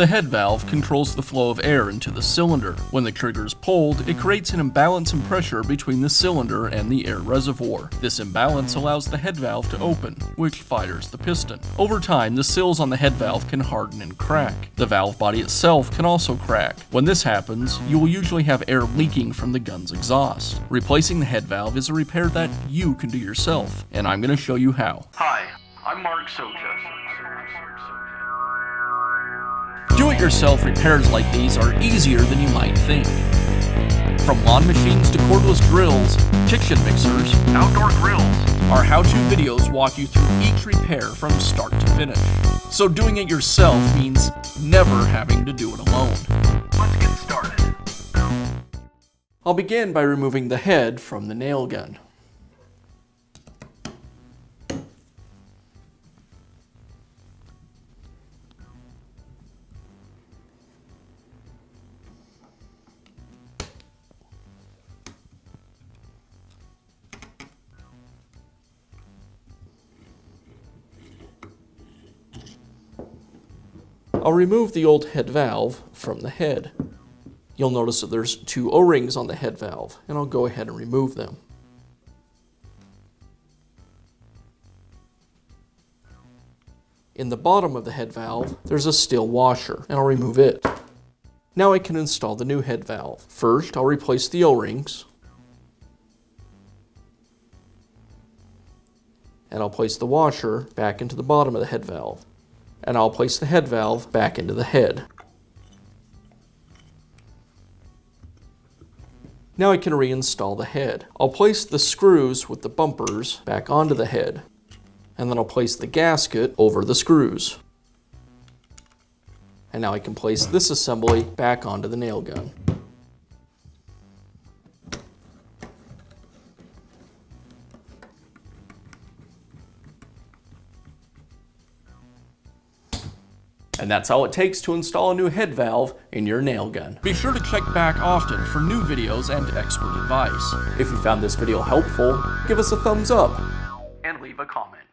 The head valve controls the flow of air into the cylinder. When the trigger is pulled, it creates an imbalance in pressure between the cylinder and the air reservoir. This imbalance allows the head valve to open, which fires the piston. Over time, the sills on the head valve can harden and crack. The valve body itself can also crack. When this happens, you will usually have air leaking from the gun's exhaust. Replacing the head valve is a repair that you can do yourself, and I'm going to show you how. Hi, I'm Mark Socha. Do-it-yourself repairs like these are easier than you might think. From lawn machines to cordless drills, kitchen mixers, Outdoor grills. our how-to videos walk you through each repair from start to finish. So doing it yourself means never having to do it alone. Let's get started. I'll begin by removing the head from the nail gun. I'll remove the old head valve from the head. You'll notice that there's two O-rings on the head valve, and I'll go ahead and remove them. In the bottom of the head valve, there's a steel washer, and I'll remove it. Now I can install the new head valve. First, I'll replace the O-rings, and I'll place the washer back into the bottom of the head valve, and I'll place the head valve back into the head. Now I can reinstall the head. I'll place the screws with the bumpers back onto the head, and then I'll place the gasket over the screws. And now I can place this assembly back onto the nail gun. And that's all it takes to install a new head valve in your nail gun. Be sure to check back often for new videos and expert advice. If you found this video helpful, give us a thumbs up. And leave a comment.